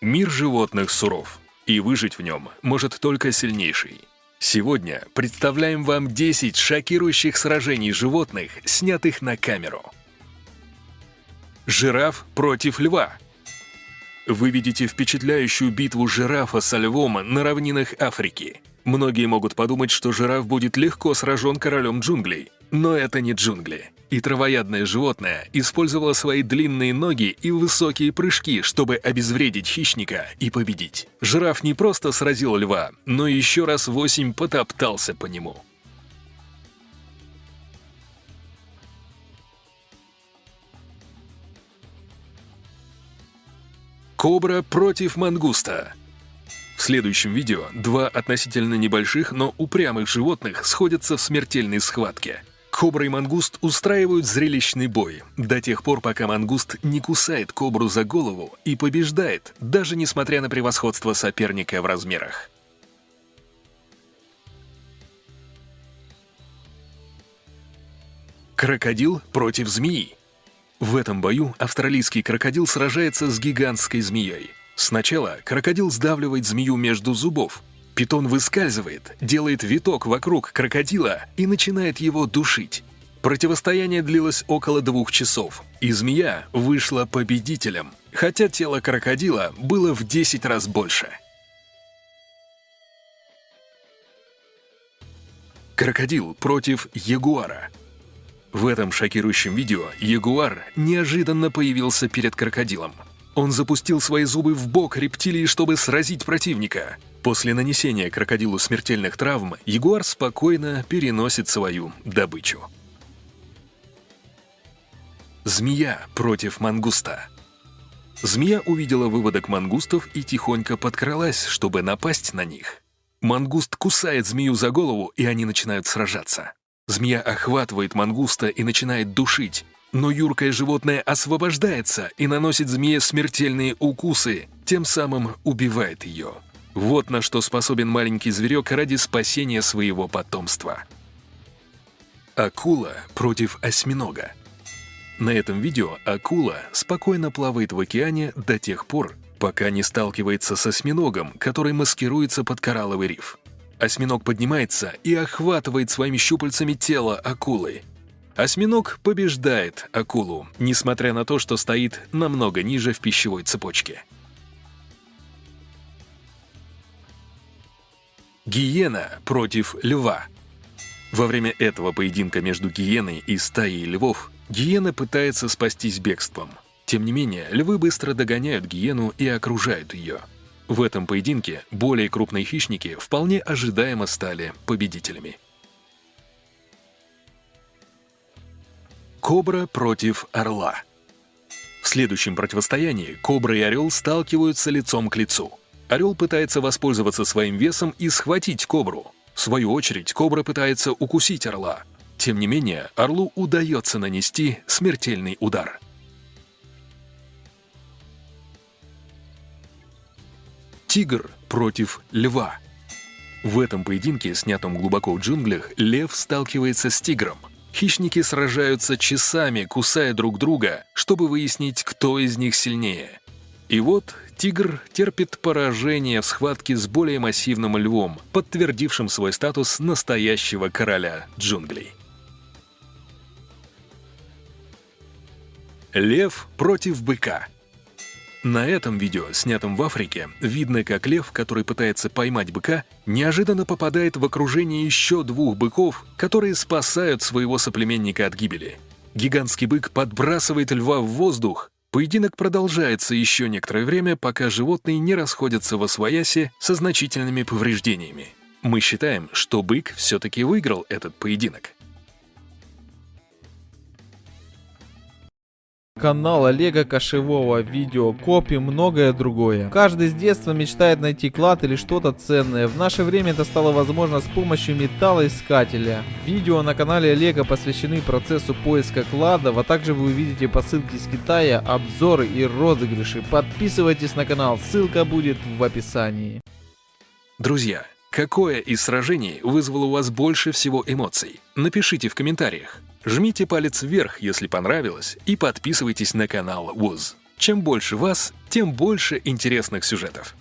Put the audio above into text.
Мир животных суров, и выжить в нем может только сильнейший. Сегодня представляем вам 10 шокирующих сражений животных, снятых на камеру. Жираф против льва. Вы видите впечатляющую битву жирафа со львом на равнинах Африки. Многие могут подумать, что жираф будет легко сражен королем джунглей. Но это не джунгли. И травоядное животное использовало свои длинные ноги и высокие прыжки, чтобы обезвредить хищника и победить. Жираф не просто сразил льва, но еще раз восемь потоптался по нему. Кобра против мангуста. В следующем видео два относительно небольших, но упрямых животных сходятся в смертельной схватке. Кобра и мангуст устраивают зрелищный бой до тех пор, пока мангуст не кусает кобру за голову и побеждает, даже несмотря на превосходство соперника в размерах. Крокодил против змеи. В этом бою австралийский крокодил сражается с гигантской змеей. Сначала крокодил сдавливает змею между зубов. Питон выскальзывает, делает виток вокруг крокодила и начинает его душить. Противостояние длилось около двух часов, и змея вышла победителем, хотя тело крокодила было в 10 раз больше. Крокодил против ягуара. В этом шокирующем видео ягуар неожиданно появился перед крокодилом. Он запустил свои зубы в бок рептилии, чтобы сразить противника. После нанесения крокодилу смертельных травм ягуар спокойно переносит свою добычу. Змея против мангуста. Змея увидела выводок мангустов и тихонько подкралась, чтобы напасть на них. Мангуст кусает змею за голову, и они начинают сражаться. Змея охватывает мангуста и начинает душить. Но юркое животное освобождается и наносит змее смертельные укусы, тем самым убивает ее. Вот на что способен маленький зверек ради спасения своего потомства. Акула против осьминога. На этом видео акула спокойно плавает в океане до тех пор, пока не сталкивается с осьминогом, который маскируется под коралловый риф. Осьминог поднимается и охватывает своими щупальцами тело акулы. Осьминог побеждает акулу, несмотря на то, что стоит намного ниже в пищевой цепочке. Гиена против льва. Во время этого поединка между гиеной и стаей львов гиена пытается спастись бегством. Тем не менее, львы быстро догоняют гиену и окружают ее. В этом поединке более крупные хищники вполне ожидаемо стали победителями. Кобра против орла. В следующем противостоянии кобра и орел сталкиваются лицом к лицу. Орел пытается воспользоваться своим весом и схватить кобру. В свою очередь, кобра пытается укусить орла. Тем не менее, орлу удается нанести смертельный удар – Тигр против льва. В этом поединке, снятом глубоко в джунглях, лев сталкивается с тигром. Хищники сражаются часами, кусая друг друга, чтобы выяснить, кто из них сильнее. И вот тигр терпит поражение в схватке с более массивным львом, подтвердившим свой статус настоящего короля джунглей. Лев против быка – на этом видео, снятом в Африке, видно, как лев, который пытается поймать быка, неожиданно попадает в окружение еще двух быков, которые спасают своего соплеменника от гибели. Гигантский бык подбрасывает льва в воздух. Поединок продолжается еще некоторое время, пока животные не расходятся во своясе со значительными повреждениями. Мы считаем, что бык все-таки выиграл этот поединок. Канал Олега Кошевого, видео, копи, многое другое. Каждый с детства мечтает найти клад или что-то ценное. В наше время это стало возможно с помощью металлоискателя. Видео на канале Олега посвящены процессу поиска кладов, а также вы увидите посылки из Китая, обзоры и розыгрыши. Подписывайтесь на канал, ссылка будет в описании. Друзья, какое из сражений вызвало у вас больше всего эмоций? Напишите в комментариях. Жмите палец вверх, если понравилось, и подписывайтесь на канал ВУЗ. Чем больше вас, тем больше интересных сюжетов.